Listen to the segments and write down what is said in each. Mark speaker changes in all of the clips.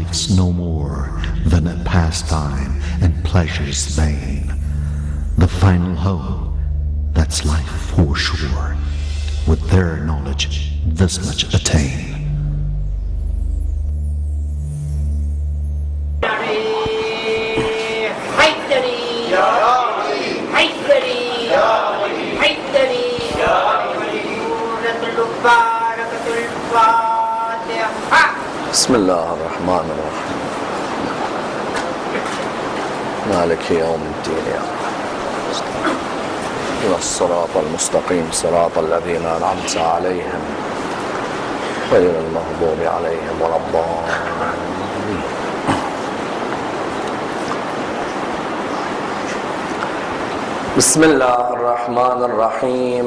Speaker 1: Life's no more than a pastime and pleasure's vain. The final hope, that's life for sure. With their knowledge, this much attain.
Speaker 2: مالك يوم الدين يا رب. الصراط المستقيم صراط الذين أنعمت عليهم غير المغضوب عليهم ولا الضالين. بسم الله الرحمن الرحيم.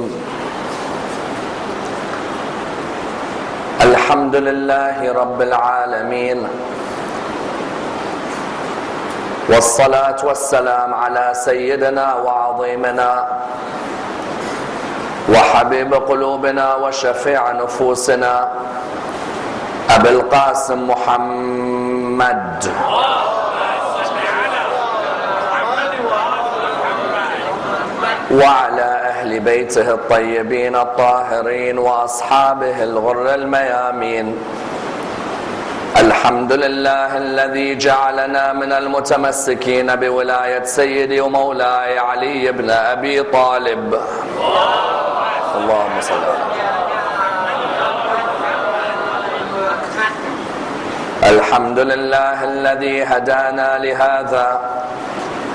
Speaker 2: الحمد لله رب العالمين. والصلاة والسلام على سيدنا وعظيمنا وحبيب قلوبنا وشفيع نفوسنا أبي القاسم محمد. وعلى أهل بيته الطيبين الطاهرين وأصحابه الغر الميامين. الحمد لله الذي جعلنا من المتمسكين بولاية سيدي ومولاي علي بن أبي طالب. اللهم صل الحمد لله الذي هدانا لهذا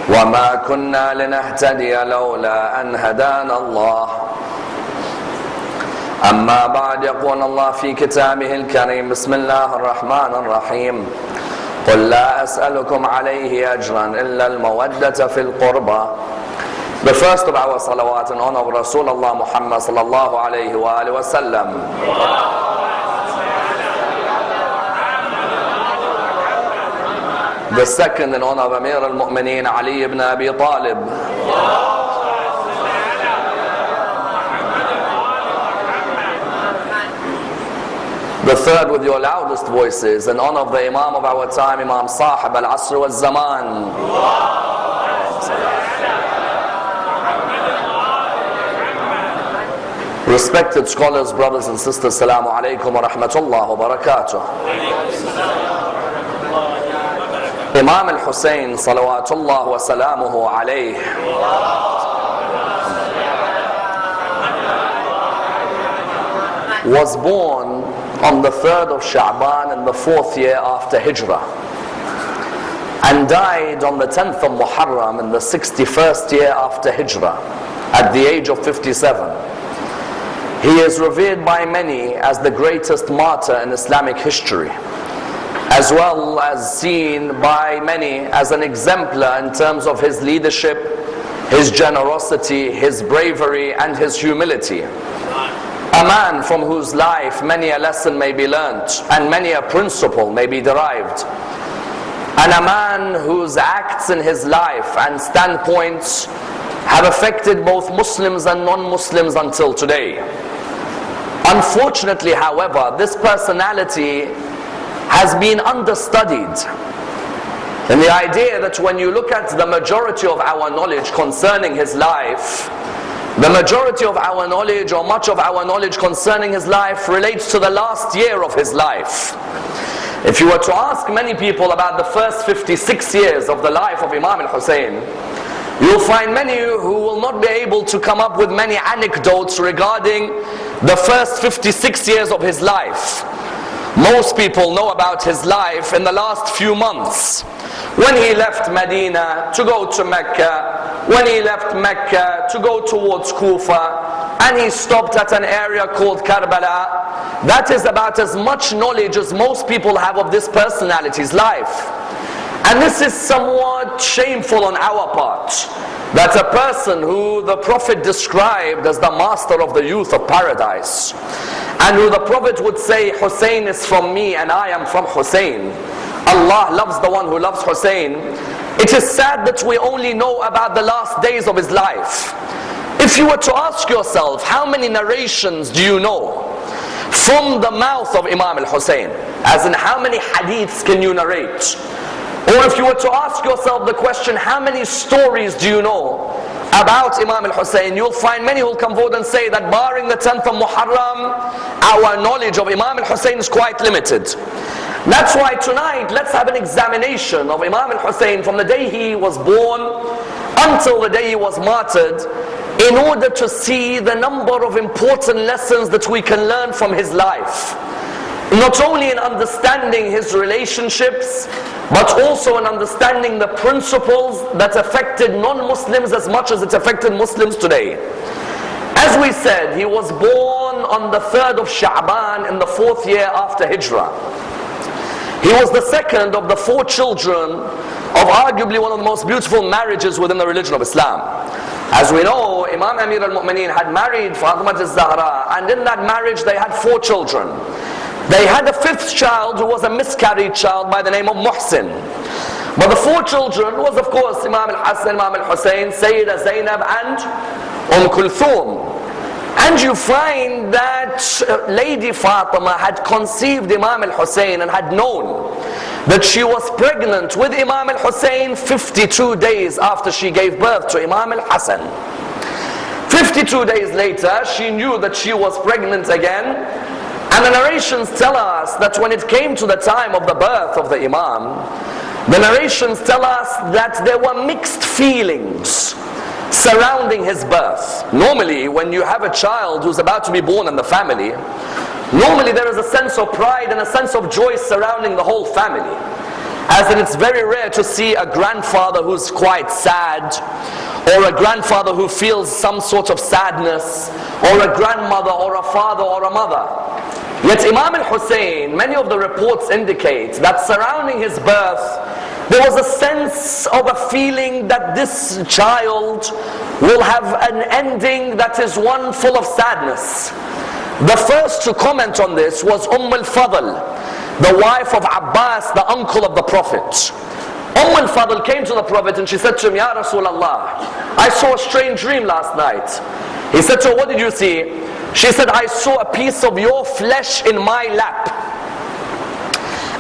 Speaker 2: وما كنا لنهتدي لولا أن هدانا الله. أما بعد يقول الله في كتابه الكريم بسم الله الرحمن الرحيم قل لا أسألكم عليه أجرا إلا المودة في القربى The first of our salawat in honor of Rasulullah Muhammad sallallahu alayhi wa alihi wa sallam. The second in honor of Amir al-Mu'mineen Ali ibn Abi Talib. The third with your loudest voices in honor of the Imam of our time, Imam Sahib al-Asr wal-Zaman. Respected scholars, brothers and sisters, Assalamu alaikum wa rahmatullah wa barakatuh. Imam al-Hussein salawatullah wa salamuhu alayh was born on the 3rd of Sha'ban in the fourth year after Hijrah and died on the 10th of Muharram in the 61st year after Hijrah at the age of 57. He is revered by many as the greatest martyr in Islamic history as well as seen by many as an exemplar in terms of his leadership, his generosity, his bravery, and his humility. A man from whose life many a lesson may be learnt and many a principle may be derived. And a man whose acts in his life and standpoints have affected both Muslims and non-Muslims until today. Unfortunately, however, this personality has been understudied. And the idea that when you look at the majority of our knowledge concerning his life, the majority of our knowledge or much of our knowledge concerning his life relates to the last year of his life. If you were to ask many people about the first 56 years of the life of Imam al-Hussein, you'll find many who will not be able to come up with many anecdotes regarding the first 56 years of his life. Most people know about his life in the last few months. When he left Medina to go to Mecca, when he left Mecca to go towards Kufa, and he stopped at an area called Karbala, that is about as much knowledge as most people have of this personality's life. And this is somewhat shameful on our part. That a person who the Prophet described as the master of the youth of paradise, and who the Prophet would say, Hussein is from me and I am from Hussein. Allah loves the one who loves Hussein. It is sad that we only know about the last days of his life. If you were to ask yourself, how many narrations do you know from the mouth of Imam al-Hussein? As in, how many hadiths can you narrate? Or if you were to ask yourself the question, how many stories do you know about Imam al-Hussein? You'll find many who will come forward and say that barring the 10th of Muharram, our knowledge of Imam al-Hussein is quite limited. That's why tonight, let's have an examination of Imam al-Hussein from the day he was born until the day he was martyred in order to see the number of important lessons that we can learn from his life. Not only in understanding his relationships, but also in understanding the principles that affected non-Muslims as much as it affected Muslims today. As we said, he was born on the 3rd of Sha'ban in the fourth year after Hijrah. He was the second of the four children of arguably one of the most beautiful marriages within the religion of Islam. As we know, Imam Amir al-Mu'mineen had married Fatima al-Zahra and in that marriage they had four children. They had a fifth child who was a miscarried child by the name of Muhsin. But the four children was of course Imam al-Hassan, Imam al-Hussein, Sayyida Zainab and Umm Kulthum. And you find that uh, Lady Fatima had conceived Imam al-Hussein and had known that she was pregnant with Imam al-Hussein 52 days after she gave birth to Imam al-Hassan. 52 days later, she knew that she was pregnant again and the narrations tell us that when it came to the time of the birth of the Imam, the narrations tell us that there were mixed feelings surrounding his birth. Normally, when you have a child who's about to be born in the family, normally there is a sense of pride and a sense of joy surrounding the whole family. As in it's very rare to see a grandfather who's quite sad, or a grandfather who feels some sort of sadness, or a grandmother, or a father, or a mother. Yet Imam al-Hussein, many of the reports indicate that surrounding his birth, there was a sense of a feeling that this child will have an ending that is one full of sadness. The first to comment on this was Umm al-Fadl, the wife of Abbas, the uncle of the Prophet. Umm al-Fadl came to the Prophet and she said to him, Ya Rasulullah, I saw a strange dream last night. He said to her, what did you see? She said, I saw a piece of your flesh in my lap.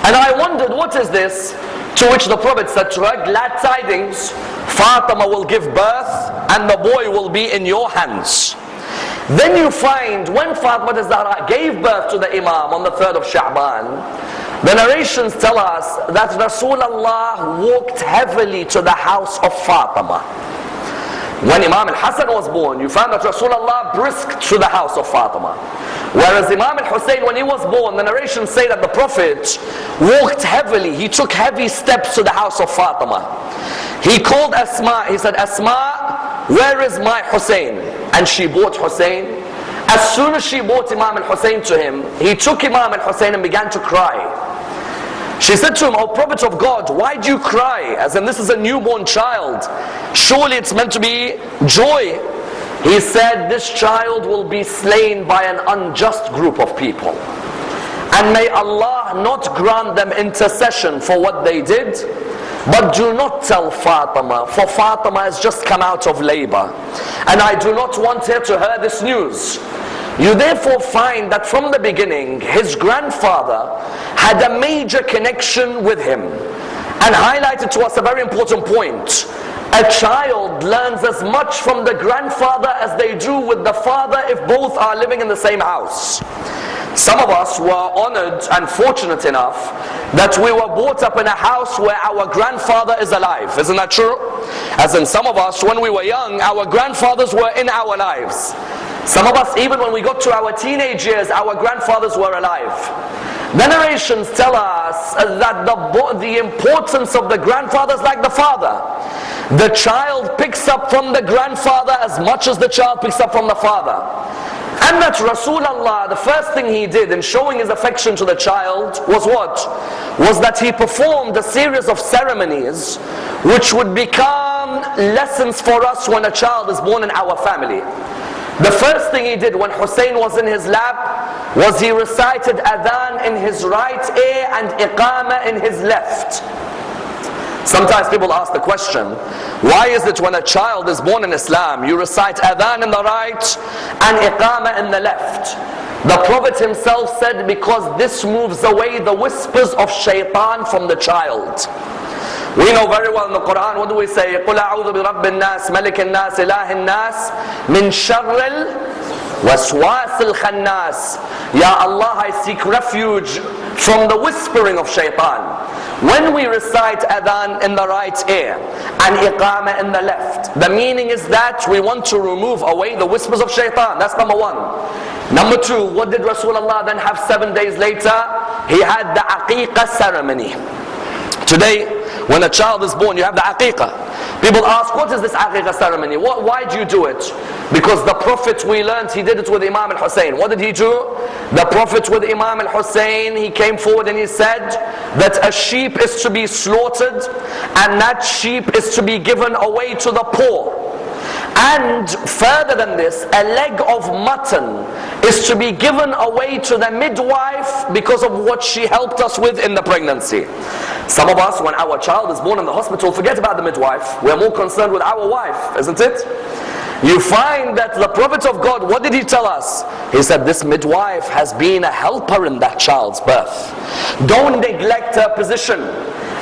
Speaker 2: And I wondered, what is this? To which the Prophet said to her, glad tidings, Fatima will give birth and the boy will be in your hands. Then you find when Fatima Zahra gave birth to the Imam on the 3rd of Sha'ban, the narrations tell us that Rasulullah walked heavily to the house of Fatima. When Imam al-Hassan was born, you found that Rasulullah brisked to the house of Fatima. Whereas Imam al-Hussein, when he was born, the narrations say that the Prophet walked heavily. He took heavy steps to the house of Fatima. He called Asma. He said, Asma, where is my Hussein? And she brought Hussein. As soon as she brought Imam al-Hussein to him, he took Imam al-Hussein and began to cry. She said to him, O Prophet of God, why do you cry? As in this is a newborn child. Surely it's meant to be joy. He said, this child will be slain by an unjust group of people. And may Allah not grant them intercession for what they did. But do not tell Fatima, for Fatima has just come out of labor. And I do not want her to hear this news. You therefore find that from the beginning, his grandfather had a major connection with him and highlighted to us a very important point. A child learns as much from the grandfather as they do with the father if both are living in the same house. Some of us were honored and fortunate enough that we were brought up in a house where our grandfather is alive. Isn't that true? As in some of us, when we were young, our grandfathers were in our lives. Some of us, even when we got to our teenage years, our grandfathers were alive. The narrations tell us that the, the importance of the grandfather is like the father. The child picks up from the grandfather as much as the child picks up from the father. And that Rasulullah, the first thing he did in showing his affection to the child was what? Was that he performed a series of ceremonies which would become lessons for us when a child is born in our family. The first thing he did when Hussein was in his lap was he recited adhan in his right ear and iqamah in his left. Sometimes people ask the question, why is it when a child is born in Islam, you recite adhan in the right and iqamah in the left? The Prophet himself said, because this moves away the whispers of shaitan from the child. We know very well in the Quran, what do we say? قُلْ أَعُوذُ بِرَبِّ النَّاسِ مَلِكِ النَّاسِ إِلَهِ النَّاسِ مِنْ شَرِّ الْوَسْوَاسِ الْخَنَّاسِ Ya Allah, I seek refuge from the whispering of shaitan. When we recite adhan in the right ear and iqamah in the left, the meaning is that we want to remove away the whispers of shaitan. That's number one. Number two, what did Rasulullah then have seven days later? He had the aqiqah ceremony. Today, when a child is born, you have the aqiqah. People ask, what is this aqiqah ceremony? What, why do you do it? Because the Prophet, we learned, he did it with Imam al-Hussein. What did he do? The Prophet with Imam al-Hussein, he came forward and he said that a sheep is to be slaughtered and that sheep is to be given away to the poor. And further than this, a leg of mutton is to be given away to the midwife because of what she helped us with in the pregnancy. Some of us, when our child is born in the hospital, forget about the midwife. We're more concerned with our wife, isn't it? You find that the Prophet of God, what did he tell us? He said, This midwife has been a helper in that child's birth. Don't neglect her position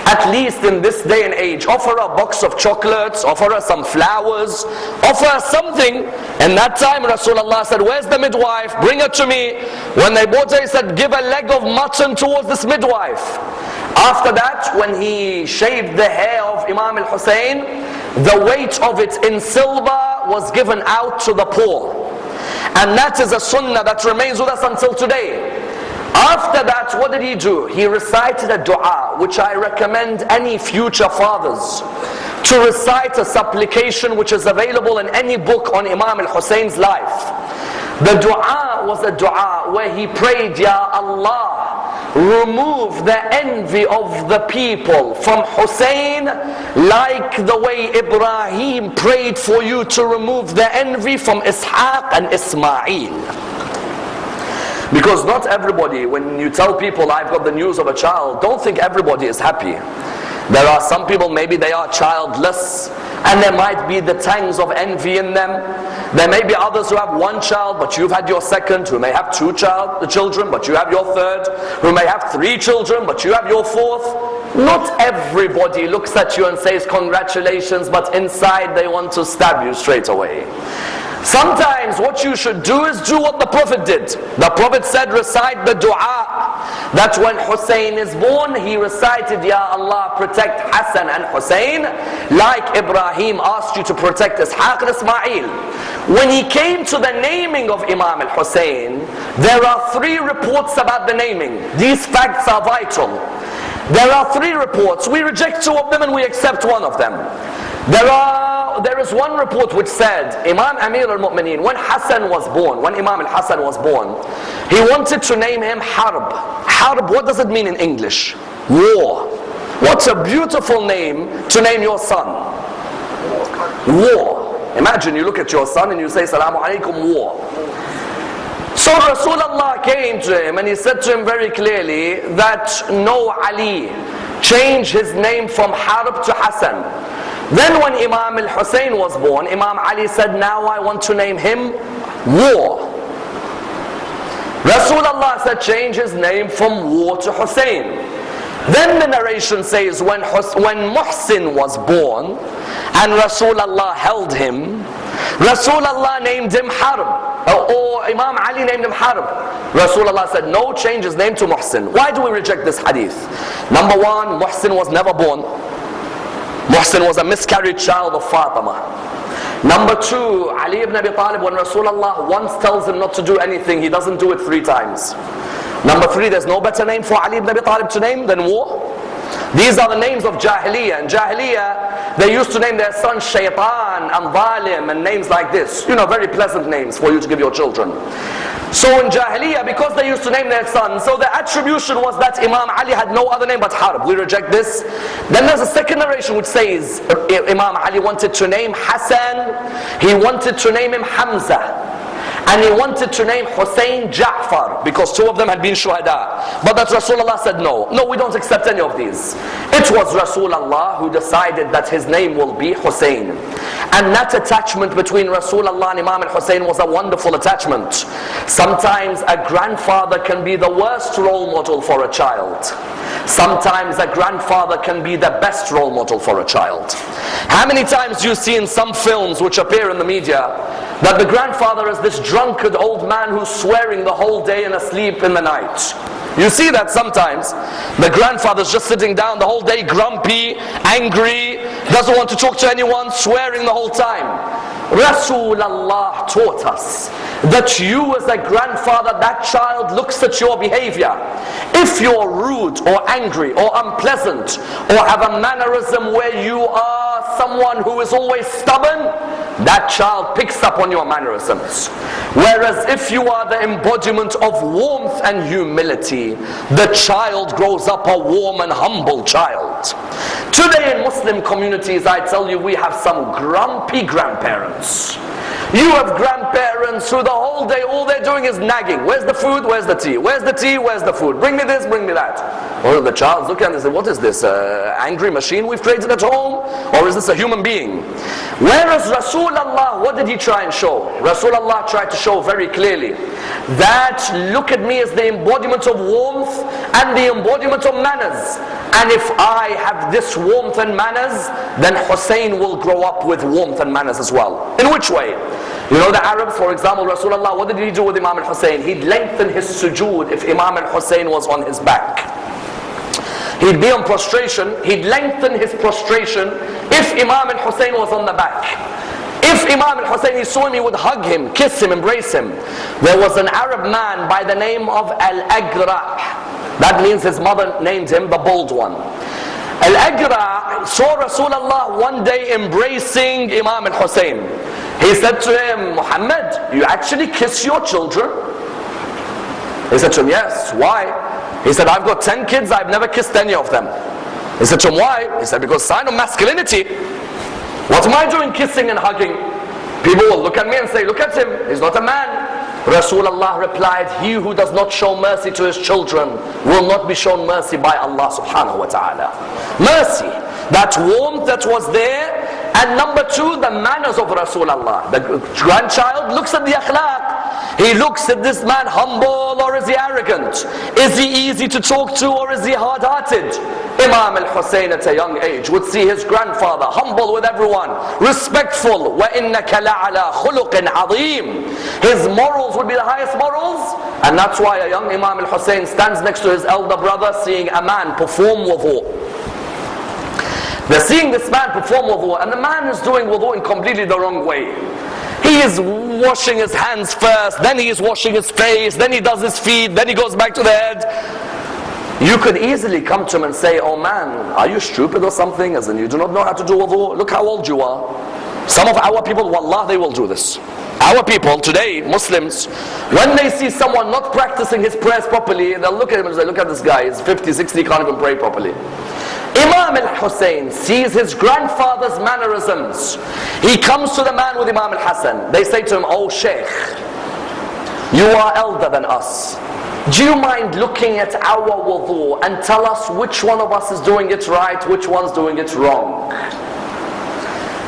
Speaker 2: at least in this day and age, offer a box of chocolates, offer her some flowers, offer her something. And that time Rasulullah said, where's the midwife? Bring her to me. When they brought her, he said, give a leg of mutton towards this midwife. After that, when he shaved the hair of Imam al-Hussein, the weight of it in silver was given out to the poor. And that is a sunnah that remains with us until today. After that, what did he do? He recited a dua, which I recommend any future fathers to recite a supplication which is available in any book on Imam al-Husayn's life. The dua was a dua where he prayed, Ya Allah, remove the envy of the people from Hussein like the way Ibrahim prayed for you to remove the envy from Ishaq and Ismail. Because not everybody, when you tell people I've got the news of a child, don't think everybody is happy. There are some people, maybe they are childless, and there might be the tangs of envy in them. There may be others who have one child, but you've had your second, who may have two child, the children, but you have your third, who may have three children, but you have your fourth. Not everybody looks at you and says congratulations, but inside they want to stab you straight away. Sometimes what you should do is do what the Prophet did. The Prophet said recite the dua that when Hussein is born he recited Ya Allah protect Hassan and Hussein like Ibrahim asked you to protect Ishaq and Ismail. When he came to the naming of Imam al-Hussein there are three reports about the naming. These facts are vital. There are three reports. We reject two of them and we accept one of them. There are there is one report which said Imam Amir al-Mu'mineen when Hassan was born, when Imam al-Hassan was born, he wanted to name him Harb. Harb, what does it mean in English? War. What's a beautiful name to name your son? War. Imagine you look at your son and you say Salamu Alaikum War. So Rasulullah came to him and he said to him very clearly that no Ali, change his name from Harb to Hassan. Then when Imam al-Hussein was born, Imam Ali said, now I want to name him War. Rasulullah said, change his name from War to Hussein. Then the narration says, when, Hus when Muhsin was born, and Rasulullah held him, Rasulullah named him Harb. Or, or Imam Ali named him Harb. Rasulullah said, no, change his name to Muhsin. Why do we reject this hadith? Number one, Muhsin was never born. Muhsin was a miscarried child of Fatima. Number two, Ali ibn Abi Talib, when Rasulullah once tells him not to do anything, he doesn't do it three times. Number three, there's no better name for Ali ibn Abi Talib to name than war. These are the names of Jahiliyyah. In Jahiliyyah, they used to name their sons Shaitan and Zalim and names like this. You know, very pleasant names for you to give your children. So in Jahiliyyah, because they used to name their sons, so the attribution was that Imam Ali had no other name but Harb. We reject this. Then there's a second narration which says Imam Ali wanted to name Hassan, he wanted to name him Hamza and he wanted to name Hussein Ja'far because two of them had been shuhada. But that Rasulullah said no. No, we don't accept any of these. It was Rasulullah who decided that his name will be Hussein. And that attachment between Rasulullah and Imam al-Hussein was a wonderful attachment. Sometimes a grandfather can be the worst role model for a child. Sometimes a grandfather can be the best role model for a child. How many times do you see in some films which appear in the media that the grandfather is this drunkard old man who's swearing the whole day and asleep in the night? You see that sometimes. The grandfather's just sitting down the whole day, grumpy, angry, doesn't want to talk to anyone, swearing the whole time. Rasulullah taught us that you as a grandfather, that child looks at your behavior. If you're rude or angry or unpleasant or have a mannerism where you are someone who is always stubborn, that child picks up on your mannerisms. Whereas if you are the embodiment of warmth and humility, the child grows up a warm and humble child. Today in Muslim communities, I tell you, we have some grumpy grandparents. You have grandparents who the whole day, all they're doing is nagging. Where's the food? Where's the tea? Where's the tea? Where's the food? Bring me this, bring me that. Or the child's looking at this and what is this, uh, angry machine we've created at home? Or is this a human being? Whereas Rasulullah, what did he try and show? Rasulullah tried to show very clearly that look at me as the embodiment of warmth and the embodiment of manners. And if I have this warmth and manners, then Hussein will grow up with warmth and manners as well. In which way? You know the Arabs, for example, Rasulullah, what did he do with Imam al-Hussein? He'd lengthen his sujood if Imam al-Hussein was on his back. He'd be on prostration, he'd lengthen his prostration if Imam al-Hussein was on the back. If Imam al-Hussein, saw him, he would hug him, kiss him, embrace him. There was an Arab man by the name of Al-Aqra. That means his mother named him the bald one. Al-Aqra saw Rasulullah one day embracing Imam al-Hussein. He said to him, Muhammad, you actually kiss your children? He said to him, yes. Why? He said, I've got 10 kids, I've never kissed any of them. He said to him, why? He said, because sign of masculinity. What am I doing kissing and hugging? People will look at me and say, look at him, he's not a man. Rasulullah replied, he who does not show mercy to his children will not be shown mercy by Allah subhanahu wa ta'ala. Mercy, that warmth that was there, and number two, the manners of Rasulullah. The grandchild looks at the akhlaq. He looks at this man humble or is he arrogant? Is he easy to talk to or is he hard-hearted? Imam al-Hussein at a young age would see his grandfather humble with everyone, respectful. وَإِنَّكَ لَعَلَى خُلُقٍ عَظِيمٍ His morals would be the highest morals. And that's why a young Imam al-Hussein stands next to his elder brother seeing a man perform wudu. They're seeing this man perform wudu and the man is doing wudu in completely the wrong way. He is washing his hands first, then he is washing his face, then he does his feet, then he goes back to the head. You could easily come to him and say, oh man, are you stupid or something? As in you do not know how to do wudu? Look how old you are. Some of our people, wallah, they will do this. Our people today, Muslims, when they see someone not practicing his prayers properly, they'll look at him and say, look at this guy, he's 50, 60, can't even pray properly. Imam al-Hussein sees his grandfather's mannerisms. He comes to the man with Imam al-Hassan. They say to him, Oh Sheikh, you are elder than us. Do you mind looking at our wudu and tell us which one of us is doing it right, which one's doing it wrong?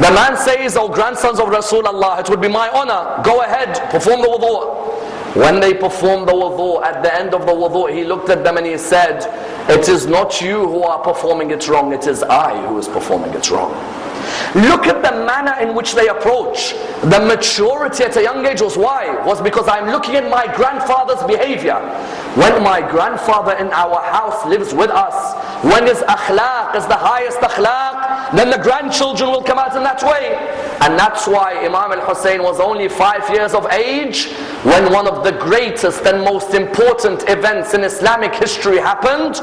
Speaker 2: The man says, Oh grandsons of Rasulullah, it would be my honor. Go ahead, perform the wudu. When they performed the wudu, at the end of the wudu, he looked at them and he said, It is not you who are performing it wrong, it is I who is performing it wrong. Look at the manner in which they approach. The maturity at a young age was why? Was because I'm looking at my grandfather's behavior. When my grandfather in our house lives with us, when his akhlaq is the highest akhlaq, then the grandchildren will come out in that way. And that's why Imam al-Hussein was only five years of age when one of the greatest and most important events in Islamic history happened.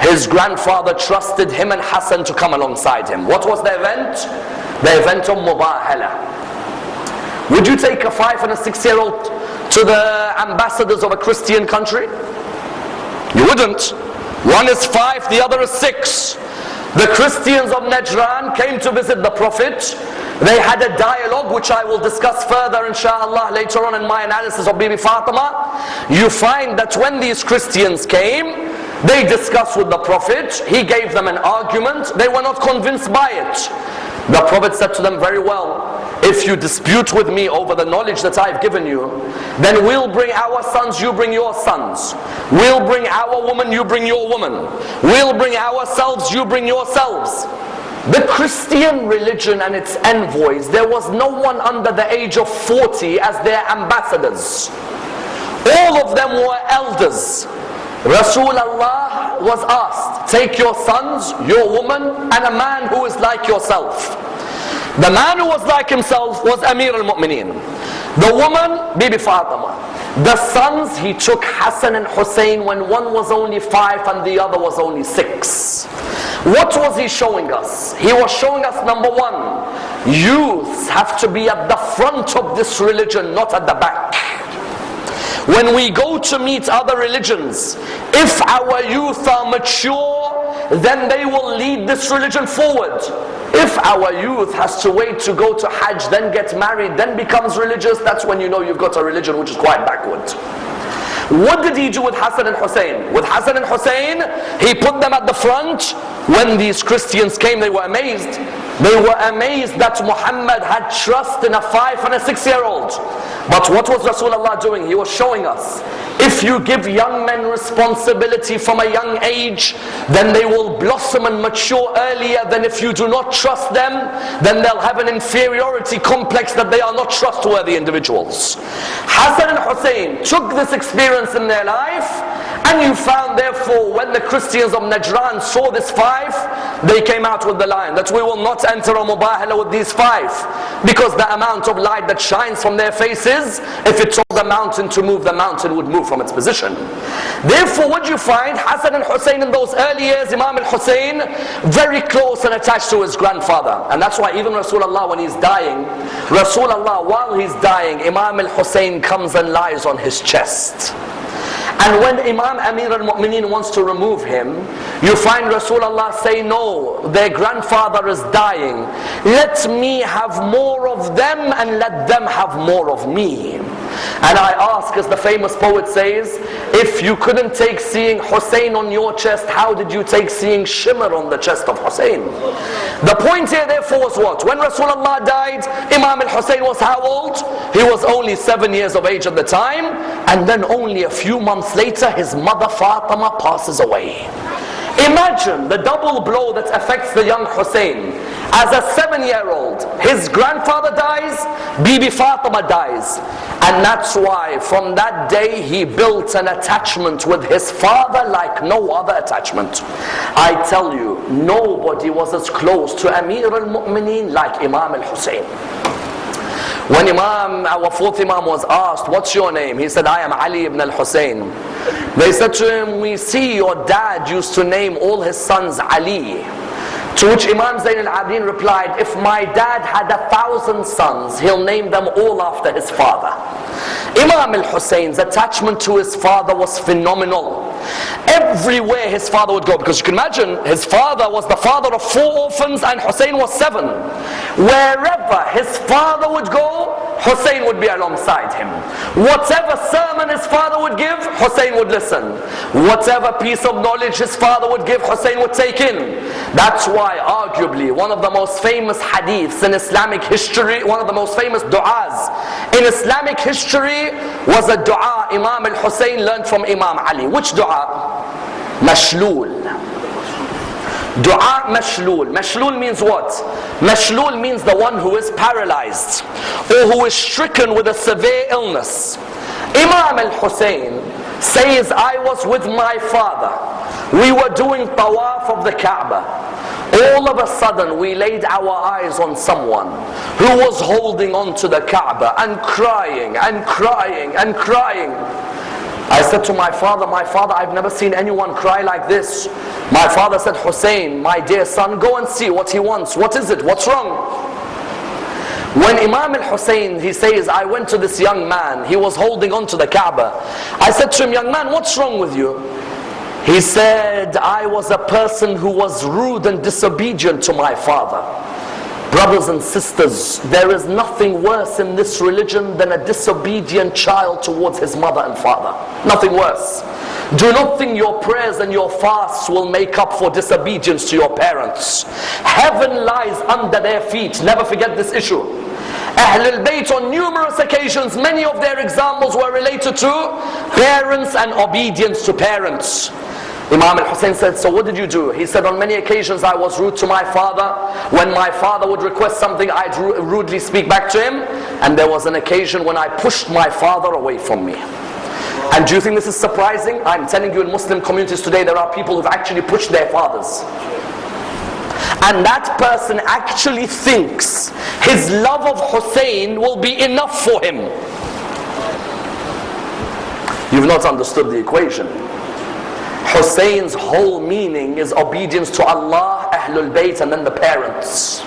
Speaker 2: His grandfather trusted him and Hassan to come alongside him. What was the event? The event of Mubahala. Would you take a five and a six year old to the ambassadors of a Christian country? You wouldn't. One is five, the other is six. The Christians of Najran came to visit the Prophet. They had a dialogue which I will discuss further inshallah later on in my analysis of Bibi Fatima. You find that when these Christians came, they discussed with the Prophet. He gave them an argument. They were not convinced by it. The Prophet said to them, Very well, if you dispute with me over the knowledge that I've given you, then we'll bring our sons, you bring your sons. We'll bring our woman, you bring your woman. We'll bring ourselves, you bring yourselves. The Christian religion and its envoys, there was no one under the age of 40 as their ambassadors. All of them were elders. Rasulullah was asked, take your sons, your woman, and a man who is like yourself. The man who was like himself was Amir al-Mu'mineen. The woman, Bibi Fatima. The sons, he took Hassan and Hussein when one was only five and the other was only six. What was he showing us? He was showing us number one, youths have to be at the front of this religion, not at the back. When we go to meet other religions, if our youth are mature, then they will lead this religion forward. If our youth has to wait to go to Hajj, then get married, then becomes religious, that's when you know you've got a religion which is quite backward. What did he do with Hassan and Hussein? With Hassan and Hussein, he put them at the front. When these Christians came, they were amazed. They were amazed that Muhammad had trust in a five and a six year old. But what was Rasulullah doing? He was showing us if you give young men responsibility from a young age, then they will blossom and mature earlier than if you do not trust them, then they'll have an inferiority complex that they are not trustworthy individuals. Hassan and Hussein took this experience in their life, and you found therefore when the Christians of Najran saw this five, they came out with the line that we will not enter a mubahala with these five because the amount of light that shines from their faces, if it told the mountain to move, the mountain would move from its position. Therefore, what you find, Hassan and Hussein in those early years, Imam al-Hussein, very close and attached to his grandfather. And that's why even Rasulullah, when he's dying, Rasulullah, while he's dying, Imam al-Hussein comes and lies on his chest. And when Imam Amir al-Mu'mineen wants to remove him, you find Rasulullah say, no, their grandfather is dying. Let me have more of them and let them have more of me. And I ask, as the famous poet says, if you couldn't take seeing Hussein on your chest, how did you take seeing Shimr on the chest of Hussein? The point here therefore was what? When Rasulullah died, Imam al-Hussein was how old? He was only seven years of age at the time, and then only a few months later, his mother Fatima passes away. Imagine the double blow that affects the young Hussein. As a seven-year-old, his grandfather dies, Bibi Fatima dies. And that's why from that day he built an attachment with his father like no other attachment. I tell you, nobody was as close to Amir al-Mu'mineen like Imam al-Hussein. When Imam, our fourth Imam was asked, what's your name? He said, I am Ali ibn al-Hussein. They said to him, we see your dad used to name all his sons Ali. To which Imam Zain al-Abidin replied, if my dad had a thousand sons, he'll name them all after his father. Imam al-Hussein's attachment to his father was phenomenal. Everywhere his father would go, because you can imagine, his father was the father of four orphans and Hussein was seven. Wherever his father would go, Hussein would be alongside him. Whatever sermon his father would give, Hussein would listen. Whatever piece of knowledge his father would give, Hussein would take in. That's why arguably one of the most famous hadiths in Islamic history, one of the most famous du'as in Islamic history was a dua Imam al-Hussein learned from Imam Ali. Which dua? Mashlul. Dua mashlul. Mashlul means what? Mashlul means the one who is paralyzed or who is stricken with a severe illness. Imam al-Hussein says, I was with my father. We were doing tawaf of the Kaaba. All of a sudden we laid our eyes on someone who was holding on to the Kaaba and crying and crying and crying. I said to my father, my father, I've never seen anyone cry like this. My father said, Hussein, my dear son, go and see what he wants. What is it? What's wrong? When Imam al-Hussein, he says, I went to this young man, he was holding on to the Kaaba. I said to him, young man, what's wrong with you? He said, I was a person who was rude and disobedient to my father. Brothers and sisters, there is nothing worse in this religion than a disobedient child towards his mother and father. Nothing worse. Do not think your prayers and your fasts will make up for disobedience to your parents. Heaven lies under their feet. Never forget this issue. Ahlul Bayt on numerous occasions, many of their examples were related to parents and obedience to parents. Imam al-Hussein said, so what did you do? He said, on many occasions I was rude to my father. When my father would request something, I'd rudely speak back to him. And there was an occasion when I pushed my father away from me. And do you think this is surprising? I'm telling you in Muslim communities today, there are people who've actually pushed their fathers. And that person actually thinks his love of Hussein will be enough for him. You've not understood the equation. Hussein's whole meaning is obedience to Allah, Ahlul Bayt, and then the parents.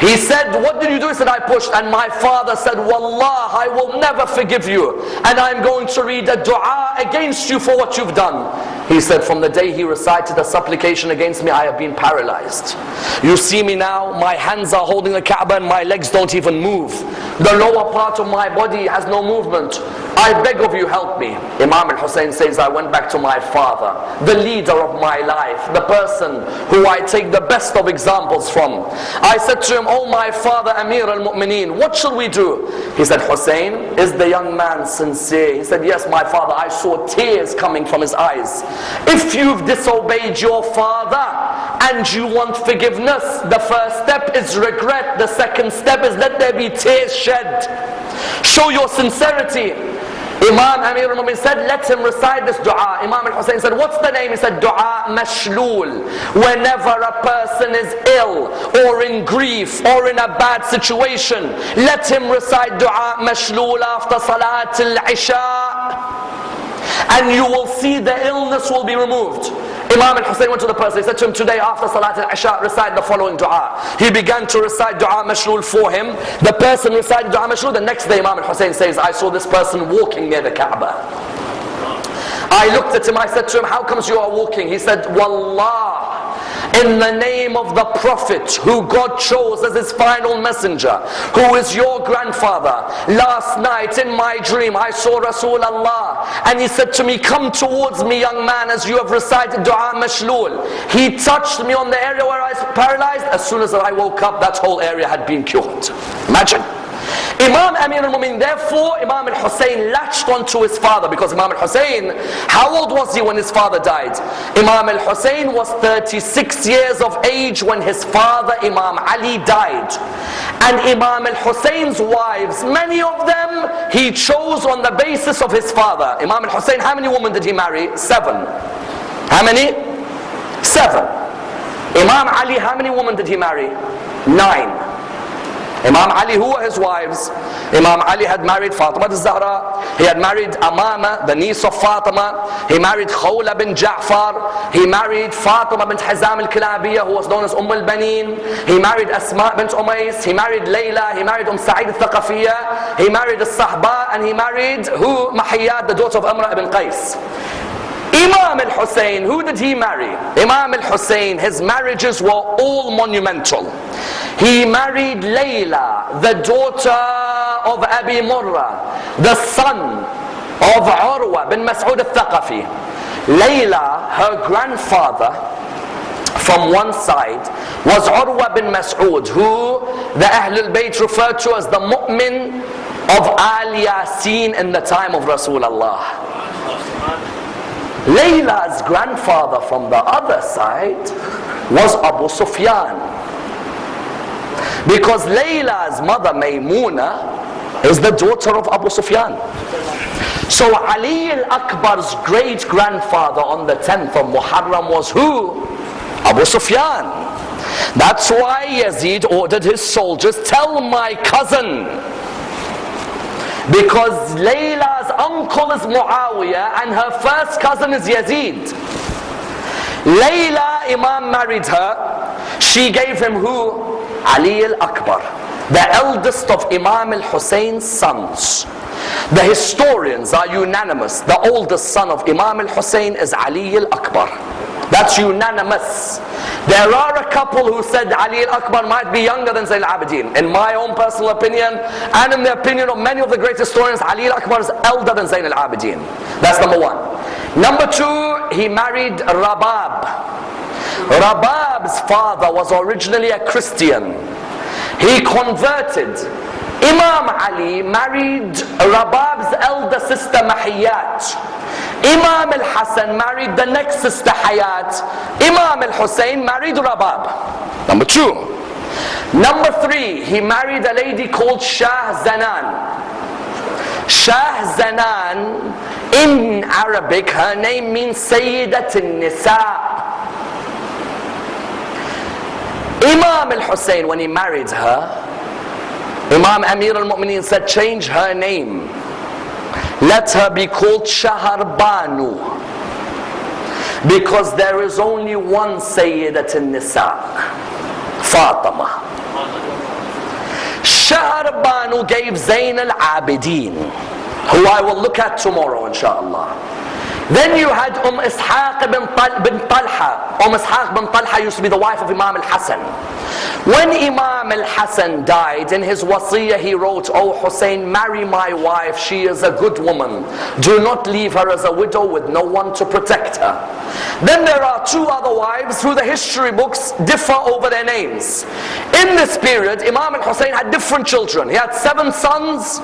Speaker 2: He said, what did you do? He said, I pushed. And my father said, Wallah, I will never forgive you. And I'm going to read a dua against you for what you've done. He said, from the day he recited a supplication against me, I have been paralyzed. You see me now, my hands are holding the Kaaba and my legs don't even move. The lower part of my body has no movement. I beg of you, help me. Imam al-Hussein says, I went back to my father, the leader of my life, the person who I take the best of examples from. I said to him, Oh my father, Amir al-Mu'mineen, what shall we do? He said, Hussein, is the young man sincere? He said, yes, my father, I saw tears coming from his eyes. If you've disobeyed your father and you want forgiveness, the first step is regret. The second step is let there be tears shed. Show your sincerity. Imam Amir al-Mumin said, let him recite this dua. Imam al-Hussein said, what's the name? He said, dua mashlul. Whenever a person is ill or in grief or in a bad situation, let him recite dua mashlul after salat al-isha and you will see the illness will be removed. Imam al-Hussein went to the person, he said to him today after Salat al-Isha, recite the following dua. He began to recite dua mashlul for him. The person recited dua mashlul, the next day Imam al-Hussein says, I saw this person walking near the Kaaba. I looked at him, I said to him, how comes you are walking? He said, Wallah, in the name of the Prophet who God chose as his final messenger, who is your grandfather. Last night in my dream I saw Rasulullah and he said to me, come towards me young man as you have recited dua mashlul. He touched me on the area where I was paralyzed. As soon as I woke up, that whole area had been cured. Imagine. Imam Amir al-Mumin, therefore Imam al-Hussein latched onto his father because Imam al-Hussein, how old was he when his father died? Imam al-Hussein was 36 years of age when his father Imam Ali died. And Imam al-Hussein's wives, many of them he chose on the basis of his father. Imam al-Hussein, how many women did he marry? Seven. How many? Seven. Imam Ali, how many women did he marry? Nine. Imam Ali, who were his wives? Imam Ali had married Fatima al-Zahra. He had married Amama, the niece of Fatima. He married Khawla bin Ja'far. He married Fatima bint Hazam al-Kilabiyah, who was known as Umm al-Banin. He married Asma bint Umays. He married Layla. He married Umm Sa'id al-Thaqafiyah. He married al-Sahba. And he married who? Mahiyat, the daughter of Amra ibn Qais. Imam al-Hussein, who did he marry? Imam al-Hussein, his marriages were all monumental. He married Layla, the daughter of Abi Murrah, the son of Urwa bin Mas'ud al-Thaqafi. Layla, her grandfather, from one side was Urwa bin Mas'ud, who the Ahlul Bayt referred to as the mu'min of Al Yasin in the time of Rasulullah. Layla's grandfather from the other side was Abu Sufyan. Because Layla's mother Maymuna is the daughter of Abu Sufyan. So Ali al-Akbar's great grandfather on the 10th of Muharram was who? Abu Sufyan. That's why Yazid ordered his soldiers, tell my cousin because Layla's uncle is Muawiyah and her first cousin is Yazid. Layla, Imam married her. She gave him who? Ali al-Akbar. The eldest of Imam al-Hussein's sons. The historians are unanimous. The oldest son of Imam al-Hussein is Ali al-Akbar. That's unanimous. There are a couple who said Ali al-Akbar might be younger than Zayn al-Abidin. In my own personal opinion, and in the opinion of many of the great historians, Ali al-Akbar is elder than Zayn al-Abidin. That's number one. Number two, he married Rabab. Rabab's father was originally a Christian. He converted. Imam Ali married Rabab's elder sister Mahiyat. Imam al-Hassan married the next sister Hayat. Imam al-Hussein married Rabab. Number two. Number three, he married a lady called Shah Zanan. Shah Zanan, in Arabic, her name means Sayyidat al-Nisa. Imam al-Hussein, when he married her, Imam Amir al-Mu'mineen said, change her name. Let her be called Shahar Banu. Because there is only one Sayyidat al-Nisa, Fatima. Shahar Banu gave Zain al-Abidin, who I will look at tomorrow inshallah. Then you had Umm Ishaq bin, Tal- bin Talha. Umm Ishaq bin Talha used to be the wife of Imam al-Hassan. When Imam al-Hassan died, in his wasiyah he wrote, Oh Hussein, marry my wife, she is a good woman. Do not leave her as a widow with no one to protect her. Then there are two other wives who the history books differ over their names. In this period, Imam al-Hussein had different children. He had seven sons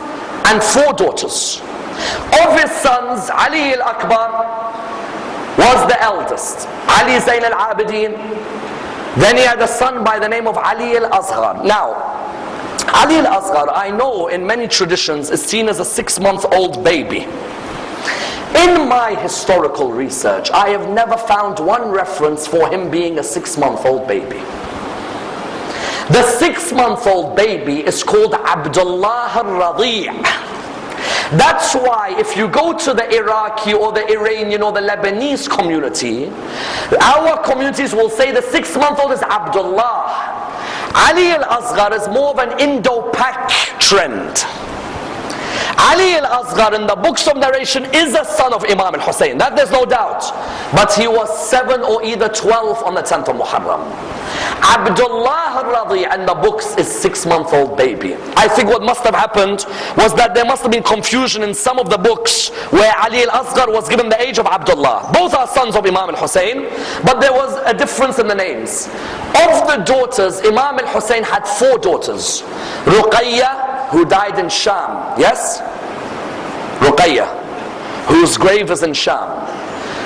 Speaker 2: and four daughters. Of his sons, Ali al-Akbar was the eldest. Ali Zain al-Abidin. Then he had a son by the name of Ali al-Asghar. Now, Ali al-Asghar, I know in many traditions is seen as a six-month-old baby. In my historical research, I have never found one reference for him being a six-month-old baby. The six-month-old baby is called Abdullah al-Radi' That's why if you go to the Iraqi or the Iranian or the Lebanese community, our communities will say the six month old is Abdullah. Ali al-Asghar is more of an Indo-Pak trend. Ali al-Asghar in the books of narration is a son of Imam al-Hussein. That there's no doubt. But he was 7 or either 12 on the 10th of Muharram. Abdullah al-Radi in the books is 6 month old baby. I think what must have happened was that there must have been confusion in some of the books where Ali al-Asghar was given the age of Abdullah. Both are sons of Imam al-Hussein. But there was a difference in the names. Of the daughters, Imam al-Hussein had four daughters. Ruqayya, who died in Sham. Yes? Ruqayya, whose grave is in Sham.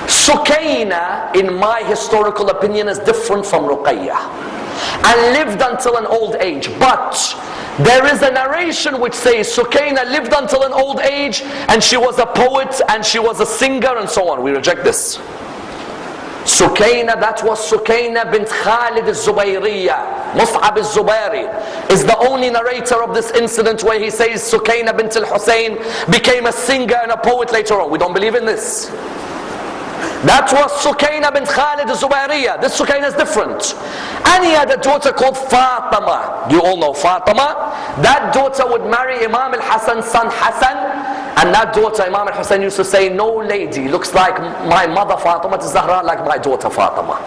Speaker 2: Sukaina, in my historical opinion, is different from Ruqayya. And lived until an old age. But there is a narration which says Sukaina lived until an old age and she was a poet and she was a singer and so on. We reject this. Sukaina, that was Sukaina bint Khalid al-Zubayriya. Mus'ab al-Zubairi is the only narrator of this incident where he says Sukaina bint al-Hussein became a singer and a poet later on. We don't believe in this. That was Sukaina bint Khalid al-Zubairiya. This Sukaina is different. And he had a daughter called Fatima. You all know Fatima. That daughter would marry Imam al-Hassan's son Hassan. And that daughter, Imam al-Hussein used to say, no lady looks like my mother Fatima Zahra like my daughter Fatima.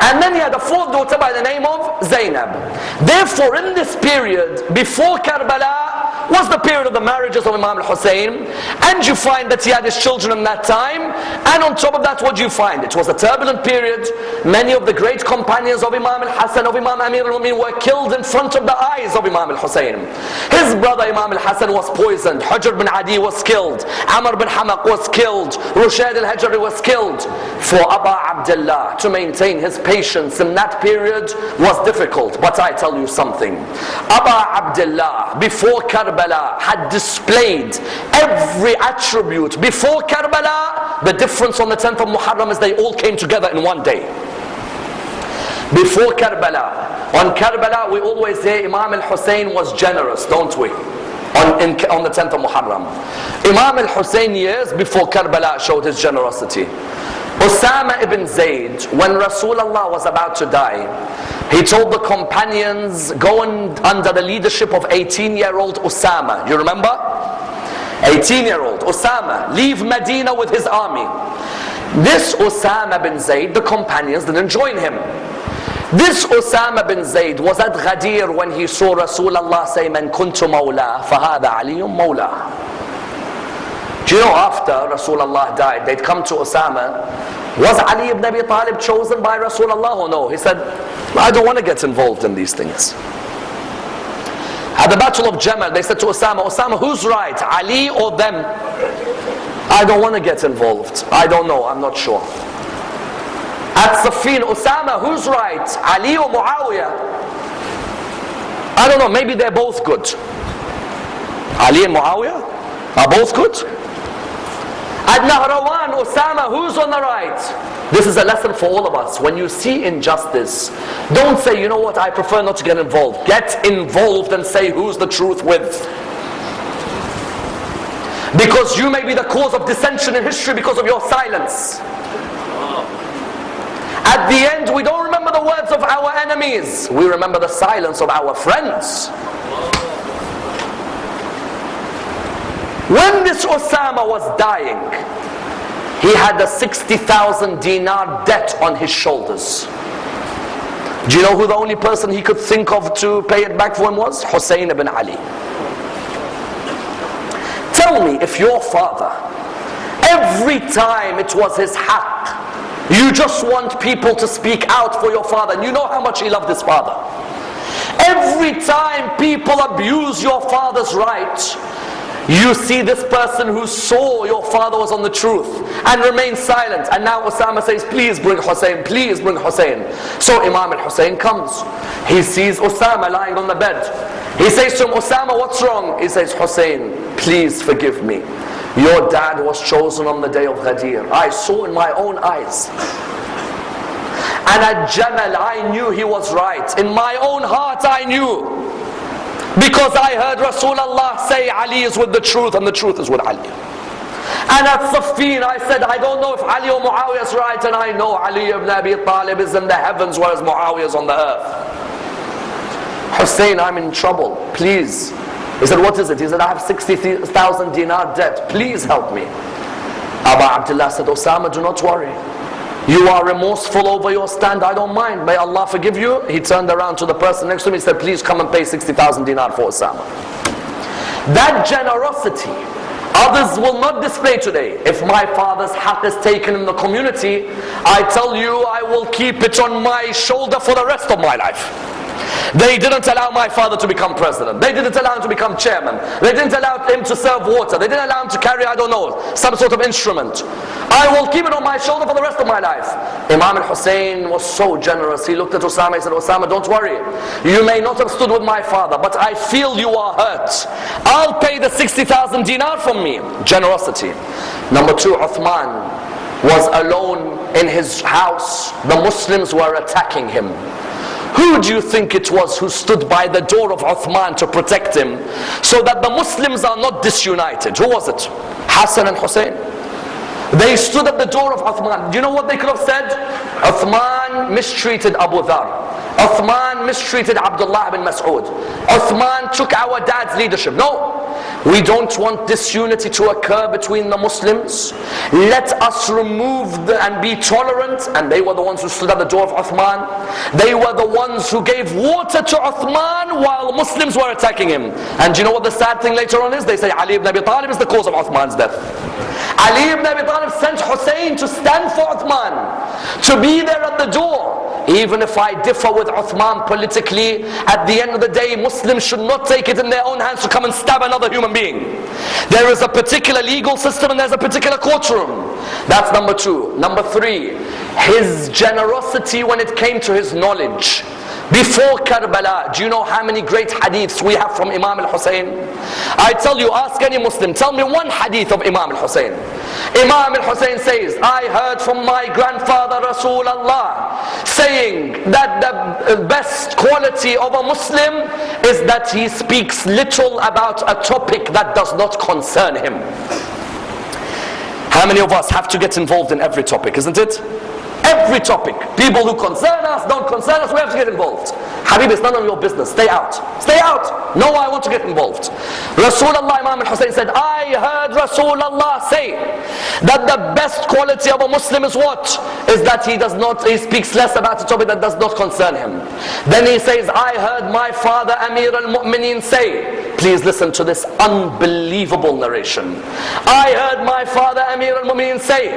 Speaker 2: And then he had a fourth daughter by the name of Zainab. Therefore, in this period, before Karbala, was the period of the marriages of Imam al-Hussein. And you find that he had his children in that time. And on top of that, what do you find? It was a turbulent period. Many of the great companions of Imam al-Hassan, of Imam Amir al-Mumin were killed in front of the eyes of Imam al-Hussein. His brother Imam al-Hassan was poisoned. Hujr bin Adi was killed. Amr bin Hamiq was killed. Rushad al-Hajri was killed. For Aba Abdullah to maintain his patience in that period was difficult. But I tell you something. Aba Abdullah, before Karbala, had displayed every attribute. Before Karbala, the difference on the 10th of Muharram is they all came together in one day. Before Karbala, on Karbala we always say Imam al-Hussein was generous, don't we? On, in, on the 10th of Muharram. Imam al-Hussein years before Karbala showed his generosity. Osama ibn Zayd, when Rasulullah was about to die, he told the companions, go and under the leadership of 18-year-old Osama. You remember? 18-year-old Osama, leave Medina with his army. This Osama bin Zayd, the companions didn't join him. This Osama bin Zayd was at Ghadir when he saw Rasulullah say, Man kuntu mawla, fahada aliyum mawla. Do you know after Rasulullah died, they'd come to Osama. Was Ali ibn Abi Talib chosen by Rasulullah or no? He said, I don't want to get involved in these things. At the Battle of Jamal, they said to Osama, Osama, who's right, Ali or them? I don't want to get involved. I don't know, I'm not sure. At Siffin, Osama, who's right, Ali or Muawiyah? I don't know, maybe they're both good. Ali and Muawiyah are both good. At Nahrawan, Osama, who's on the right? This is a lesson for all of us. When you see injustice, don't say, you know what, I prefer not to get involved. Get involved and say who's the truth with. Because you may be the cause of dissension in history because of your silence. At the end, we don't remember the words of our enemies. We remember the silence of our friends. When this Osama was dying, he had a 60,000 dinar debt on his shoulders. Do you know who the only person he could think of to pay it back for him was? Hussein ibn Ali. Tell me if your father, every time it was his haqq, you just want people to speak out for your father, and you know how much he loved his father. Every time people abuse your father's right, you see this person who saw your father was on the truth and remained silent. And now Osama says, please bring Hussein, please bring Hussein. So Imam al-Hussein comes. He sees Osama lying on the bed. He says to him, Osama, what's wrong? He says, Hussein, please forgive me. Your dad was chosen on the day of Ghadir. I saw in my own eyes. And at Jamal, I knew he was right. In my own heart, I knew. Because I heard Rasulullah say Ali is with the truth and the truth is with Ali. And at Siffin I said, I don't know if Ali or Muawiyah is right and I know Ali ibn Abi Talib is in the heavens whereas Muawiyah is on the earth. Hussein, I'm in trouble. Please. He said, what is it? He said, I have 60,000 dinar debt. Please help me. Abu Abdullah said, Osama, do not worry. You are remorseful over your stand, I don't mind. May Allah forgive you. He turned around to the person next to him, he said, please come and pay 60,000 dinar for Osama. That generosity, others will not display today. If my father's hat is taken in the community, I tell you, I will keep it on my shoulder for the rest of my life. They didn't allow my father to become president. They didn't allow him to become chairman. They didn't allow him to serve water. They didn't allow him to carry, I don't know, some sort of instrument. I will keep it on my shoulder for the rest of my life. Imam al-Hussein was so generous. He looked at Osama, he said, Osama, don't worry. You may not have stood with my father, but I feel you are hurt. I'll pay the 60,000 dinar from me. Generosity. Number two, Uthman was alone in his house. The Muslims were attacking him. Who do you think it was who stood by the door of Uthman to protect him so that the Muslims are not disunited? Who was it? Hassan and Hussein. They stood at the door of Uthman. Do you know what they could have said? Uthman mistreated Abu Dhar. Uthman mistreated Abdullah bin Mas'ud. Uthman took our dad's leadership. No. We don't want disunity to occur between the Muslims. Let us remove the, and be tolerant. And they were the ones who stood at the door of Uthman. They were the ones who gave water to Uthman while Muslims were attacking him. And you know what the sad thing later on is? They say Ali ibn Abi Talib is the cause of Uthman's death. Ali ibn Abi Talib sent Hussein to stand for Uthman, to be there at the door. Even if I differ with Uthman politically, at the end of the day, Muslims should not take it in their own hands to come and stab another human being. There is a particular legal system and there's a particular courtroom. That's number two. Number three, his generosity when it came to his knowledge. Before Karbala, do you know how many great hadiths we have from Imam al-Hussein? I tell you, ask any Muslim, tell me one hadith of Imam al-Hussein. Imam al-Hussein says, I heard from my grandfather Rasulullah saying that the uh, best quality of a Muslim is that he speaks little about a topic that does not concern him. How many of us have to get involved in every topic, isn't it? Every topic. People who concern us, don't concern us, we have to get involved. Habib, it's none of your business. Stay out. Stay out. No, I want to get involved. Rasulullah Imam al-Hussein said, I heard Rasulullah say that the best quality of a Muslim is what? Is that he does not, he speaks less about a topic that does not concern him. Then he says, I heard my father Amir al-Mu'mineen say Please listen to this unbelievable narration. I heard my father Amir al-Mu'minin say,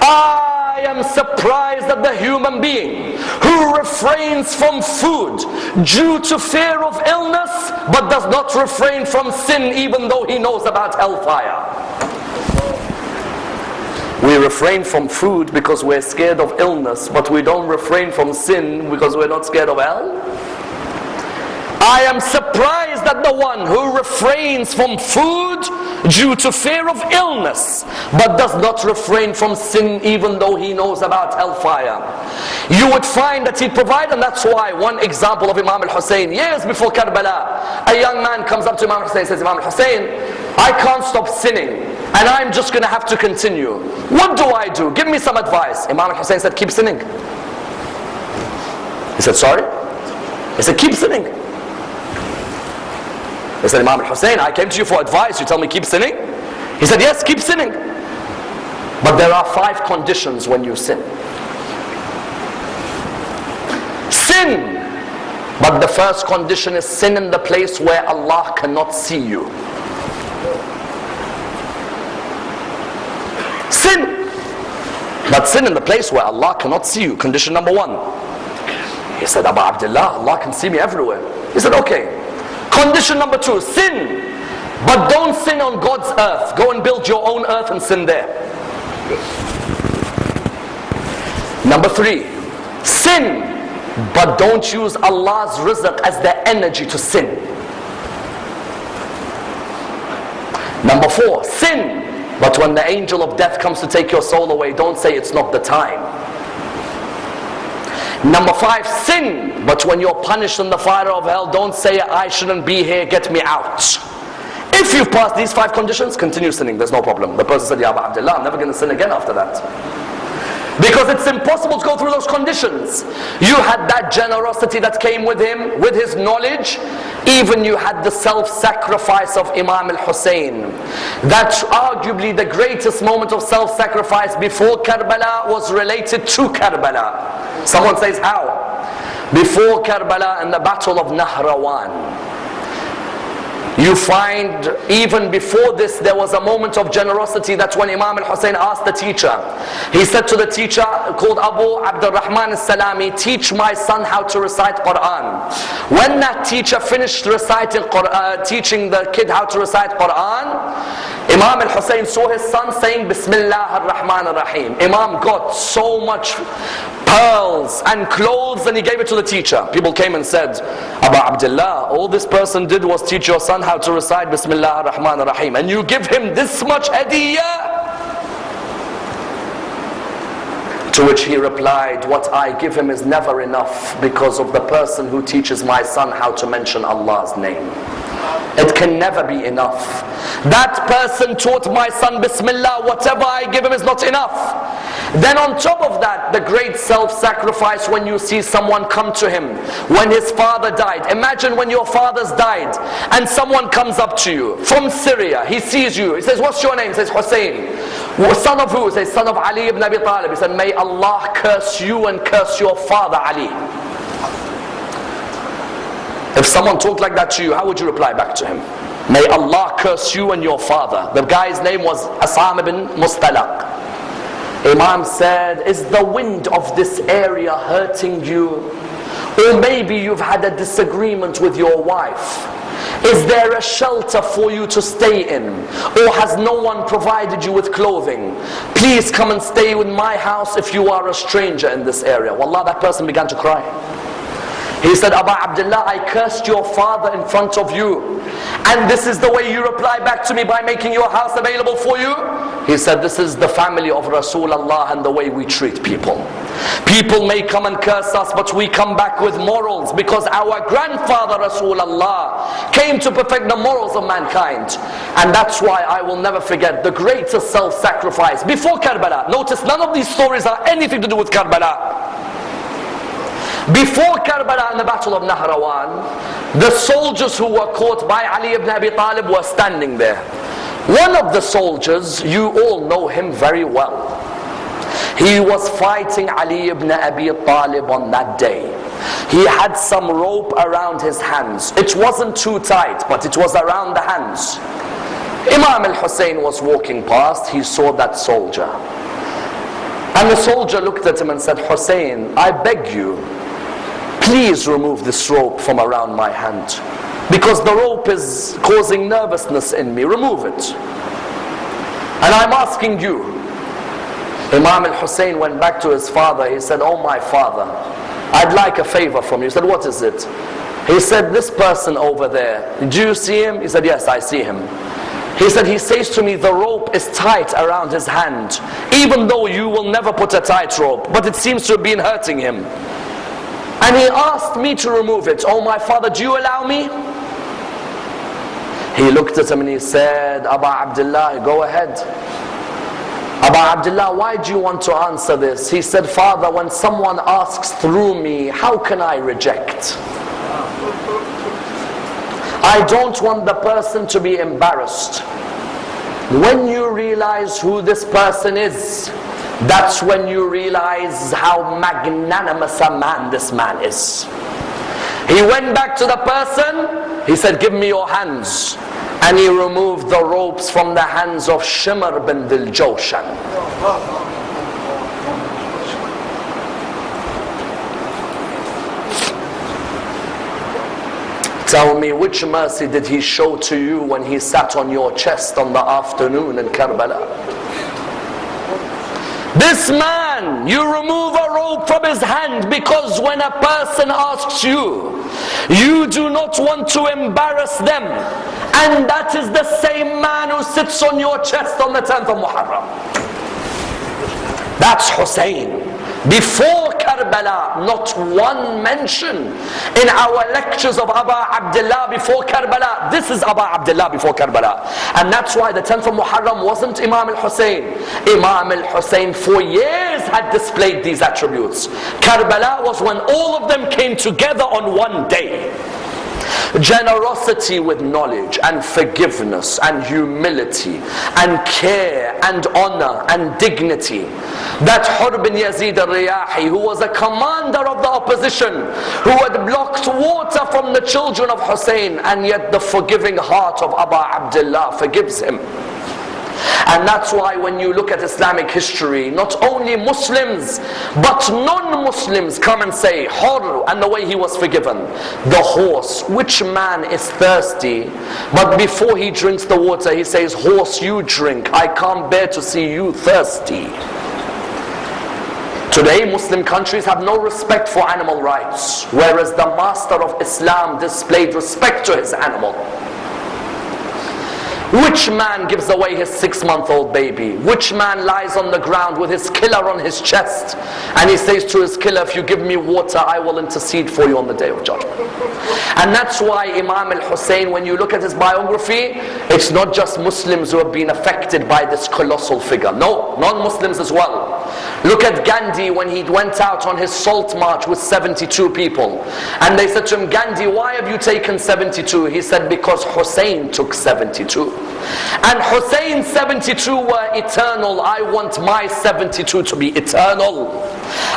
Speaker 2: I am surprised at the human being who refrains from food due to fear of illness but does not refrain from sin even though he knows about hellfire. We refrain from food because we're scared of illness, but we don't refrain from sin because we're not scared of hell. I am surprised at the one who refrains from food due to fear of illness, but does not refrain from sin even though he knows about hellfire. You would find that he'd provide, and that's why one example of Imam al-Hussein, years before Karbala, a young man comes up to Imam al-Hussein and says, Imam al-Hussein, I can't stop sinning and I'm just going to have to continue. What do I do? Give me some advice. Imam al-Hussein said, keep sinning. He said, sorry? He said, keep sinning. He said, Imam al-Hussein, I came to you for advice. You tell me keep sinning? He said, yes, keep sinning. But there are five conditions when you sin. Sin. But the first condition is sin in the place where Allah cannot see you. Sin. But sin in the place where Allah cannot see you. Condition number one. He said, Abu Abdullah, Allah can see me everywhere. He said, okay. Condition number two, sin. But don't sin on God's earth. Go and build your own earth and sin there. Number three, sin. But don't use Allah's rizq as the energy to sin. Number four, sin. But when the angel of death comes to take your soul away, don't say it's not the time. Number five, sin. But when you're punished in the fire of hell, don't say, I shouldn't be here, get me out. If you've passed these five conditions, continue sinning, there's no problem. The person said, Ya Abu Abdullah, I'm never going to sin again after that. Because it's impossible to go through those conditions. You had that generosity that came with him, with his knowledge. Even you had the self-sacrifice of Imam al-Hussein. That's arguably the greatest moment of self-sacrifice before Karbala was related to Karbala. Someone says how? Before Karbala and the battle of Nahrawan. You find even before this there was a moment of generosity that when Imam al-Hussein asked the teacher he said to the teacher called Abu Abdul Rahman al-Sulami teach my son how to recite Quran. When that teacher finished reciting Quran, uh, teaching the kid how to recite Quran Imam al-Hussein saw his son saying Bismillah ar-Rahman ar-Rahim. Imam got so much pearls and clothes and he gave it to the teacher. People came and said Abu Abdullah all this person did was teach your son how to recite Bismillah ar-Rahman ar-Rahim. And you give him this much hadiyah to which he replied what I give him is never enough because of the person who teaches my son how to mention Allah's name it can never be enough. That person taught my son Bismillah, whatever I give him is not enough. Then on top of that, the great self-sacrifice when you see someone come to him, when his father died. Imagine when your father's died and someone comes up to you from Syria. He sees you. He says, what's your name? He says, Hussein. Son of who? He says, son of Ali ibn Abi Talib. He said, may Allah curse you and curse your father Ali. If someone talked like that to you, how would you reply back to him? May Allah curse you and your father. The guy's name was Asam ibn Mustalaq. Imam said, is the wind of this area hurting you? Or maybe you've had a disagreement with your wife. Is there a shelter for you to stay in? Or has no one provided you with clothing? Please come and stay in my house if you are a stranger in this area. Wallah, that person began to cry. He said, Abu Abdullah, I cursed your father in front of you. And this is the way you reply back to me by making your house available for you? He said, this is the family of Rasulullah and the way we treat people. People may come and curse us, but we come back with morals because our grandfather Rasulullah came to perfect the morals of mankind. And that's why I will never forget the greatest self-sacrifice before Karbala. Notice none of these stories are anything to do with Karbala. Before Karbala and the battle of Nahrawan, the soldiers who were caught by Ali ibn Abi Talib were standing there. One of the soldiers, you all know him very well. He was fighting Ali ibn Abi Talib on that day. he had some rope around his hands. It wasn't too tight, but it was around the hands. Imam al-Hussein was walking past, he saw that soldier. And the soldier looked at him and said, Hussein, I beg you, please remove this rope from around my hand. Because the rope is causing nervousness in me, remove it. And I'm asking you, Imam al-Hussein went back to his father, he said, oh my father, I'd like a favor from you. He said, what is it? He said, this person over there, do you see him? He said, yes, I see him. He said, he says to me, the rope is tight around his hand, even though you will never put a tight rope, but it seems to have been hurting him. And he asked me to remove it. Oh, my father, do you allow me? He looked at him and he said, Aba Abdullah, go ahead. Aba Abdullah, why do you want to answer this? He said, Father, when someone asks through me, how can I reject? I don't want the person to be embarrassed. When you realize who this person is, that's when you realize how magnanimous a man this man is. He went back to the person, he said, Give me your hands. And he removed the ropes from the hands of Shimr bin Dhil Jawshan. Tell me, which mercy did he show to you when he sat on your chest on the afternoon in Karbala? This man, you remove a rope from his hand because when a person asks you, you do not want to embarrass them. And that is the same man who sits on your chest on the 10th of Muharram. That's Hussein. Before Karbala, not one mention in our lectures of Aba Abdullah before Karbala. This is Aba Abdullah before Karbala. And that's why the 10th of Muharram wasn't Imam al-Hussein. Imam al-Hussein for years had displayed these attributes. Karbala was when all of them came together on one day. Generosity with knowledge and forgiveness and humility and care and honor and dignity. That Hur bin Yazid al-Riyahi who was a commander of the opposition who had blocked water from the children of Hussein and yet the forgiving heart of Aba Abdullah forgives him. And that's why when you look at Islamic history, not only Muslims, but non-Muslims come and say, Hur, and the way he was forgiven. The horse, which man is thirsty, but before he drinks the water, he says, horse, you drink. I can't bear to see you thirsty. Today, Muslim countries have no respect for animal rights, whereas the master of Islam displayed respect to his animal. Which man gives away his six month old baby? Which man lies on the ground with his killer on his chest and he says to his killer, If you give me water, I will intercede for you on the day of judgment? And that's why Imam al Hussein, when you look at his biography, it's not just Muslims who have been affected by this colossal figure. No, non Muslims as well. Look at Gandhi when he went out on his salt march with 72 people. And they said to him, Gandhi, why have you taken 72? He said, Because Hussein took 72. And Hussein's 72 were eternal. I want my 72 to be eternal.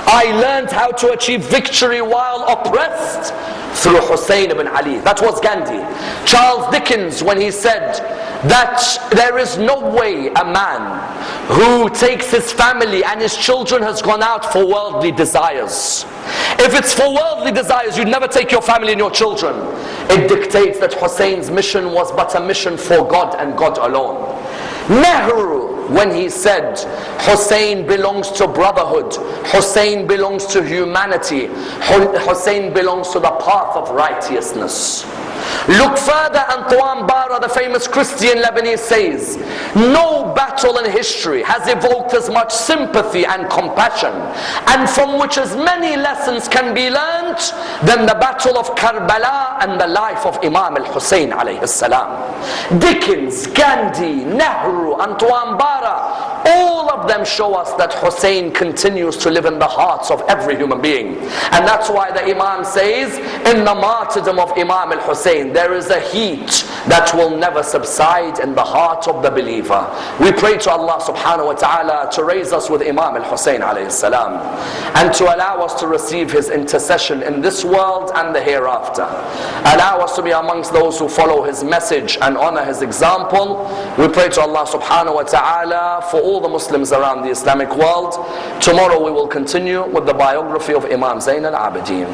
Speaker 2: I learned how to achieve victory while oppressed through Hussein ibn Ali. That was Gandhi. Charles Dickens, when he said that there is no way a man who takes his family and his children has gone out for worldly desires. If it's for worldly desires, you'd never take your family and your children. It dictates that Hussein's mission was but a mission for God and God alone. Nehru, when he said, Hussein belongs to brotherhood, Hussein belongs to humanity, Hussein belongs to the path of righteousness. Look further, Antoine Bara, the famous Christian Lebanese says, No battle in history has evoked as much sympathy and compassion, and from which as many lessons can be learnt than the battle of Karbala and the life of Imam al-Hussein alayhi. Dickens, Gandhi, Nehru, Antoine Bara, all of them show us that Hussein continues to live in the hearts of every human being. And that's why the Imam says, in the martyrdom of Imam al-Hussein, pain, there is a heat that will never subside in the heart of the believer. We pray to Allah subhanahu wa ta'ala to raise us with Imam al-Hussein alayhi salam and to allow us to receive his intercession in this world and the hereafter. Allow us to be amongst those who follow his message and honor his example. We pray to Allah subhanahu wa ta'ala for all the Muslims around the Islamic world. Tomorrow we will continue with the biography of Imam Zain al-Abidin.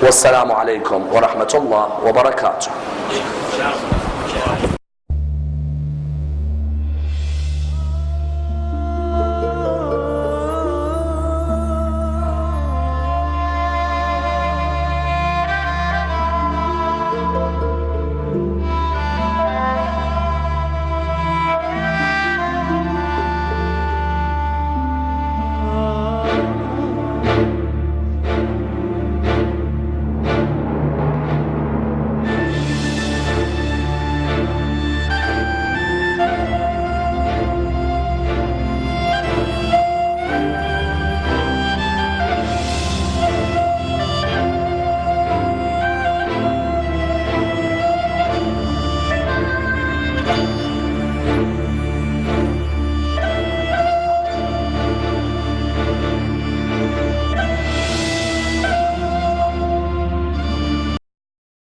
Speaker 2: Wassalamu alaikum wa rahmatullah wa barakatuh. وبركاته